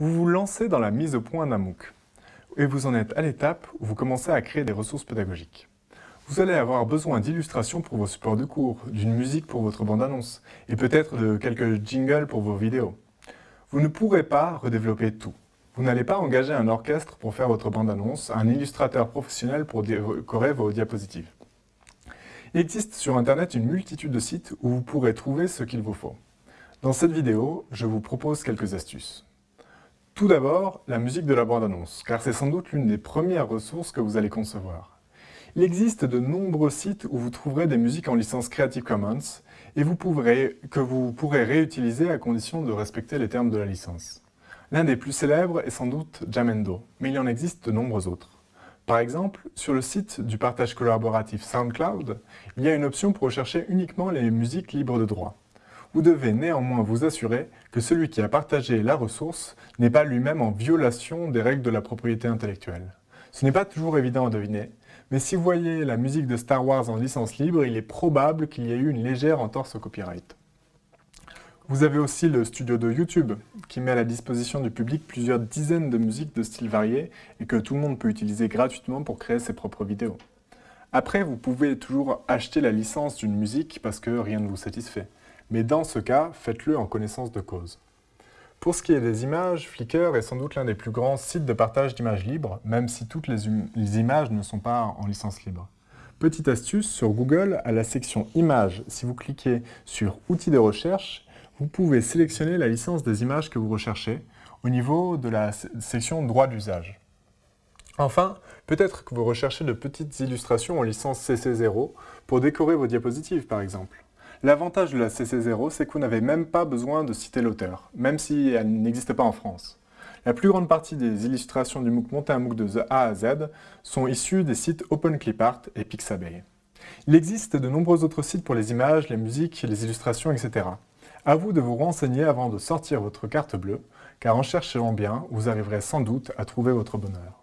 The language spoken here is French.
Vous vous lancez dans la mise au point d'un MOOC et vous en êtes à l'étape où vous commencez à créer des ressources pédagogiques. Vous allez avoir besoin d'illustrations pour vos supports de cours, d'une musique pour votre bande-annonce et peut-être de quelques jingles pour vos vidéos. Vous ne pourrez pas redévelopper tout. Vous n'allez pas engager un orchestre pour faire votre bande-annonce, un illustrateur professionnel pour décorer vos diapositives. Il existe sur Internet une multitude de sites où vous pourrez trouver ce qu'il vous faut. Dans cette vidéo, je vous propose quelques astuces. Tout d'abord, la musique de la bande-annonce, car c'est sans doute l'une des premières ressources que vous allez concevoir. Il existe de nombreux sites où vous trouverez des musiques en licence Creative Commons et que vous pourrez réutiliser à condition de respecter les termes de la licence. L'un des plus célèbres est sans doute Jamendo, mais il en existe de nombreux autres. Par exemple, sur le site du partage collaboratif SoundCloud, il y a une option pour rechercher uniquement les musiques libres de droit. Vous devez néanmoins vous assurer que celui qui a partagé la ressource n'est pas lui-même en violation des règles de la propriété intellectuelle. Ce n'est pas toujours évident à deviner, mais si vous voyez la musique de Star Wars en licence libre, il est probable qu'il y ait eu une légère entorse au copyright. Vous avez aussi le studio de YouTube, qui met à la disposition du public plusieurs dizaines de musiques de styles variés et que tout le monde peut utiliser gratuitement pour créer ses propres vidéos. Après, vous pouvez toujours acheter la licence d'une musique parce que rien ne vous satisfait mais dans ce cas, faites-le en connaissance de cause. Pour ce qui est des images, Flickr est sans doute l'un des plus grands sites de partage d'images libres, même si toutes les, images ne sont pas en licence libre. Petite astuce, sur Google, à la section Images, si vous cliquez sur Outils de recherche, vous pouvez sélectionner la licence des images que vous recherchez au niveau de la section Droit d'usage. Enfin, peut-être que vous recherchez de petites illustrations en licence CC0 pour décorer vos diapositives par exemple. L'avantage de la CC0, c'est que vous n'avez même pas besoin de citer l'auteur, même si elle n'existe pas en France. La plus grande partie des illustrations du MOOC Monter un MOOC de A à Z sont issues des sites OpenClipArt et Pixabay. Il existe de nombreux autres sites pour les images, les musiques, les illustrations, etc. À vous de vous renseigner avant de sortir votre carte bleue, car en cherchant bien, vous arriverez sans doute à trouver votre bonheur.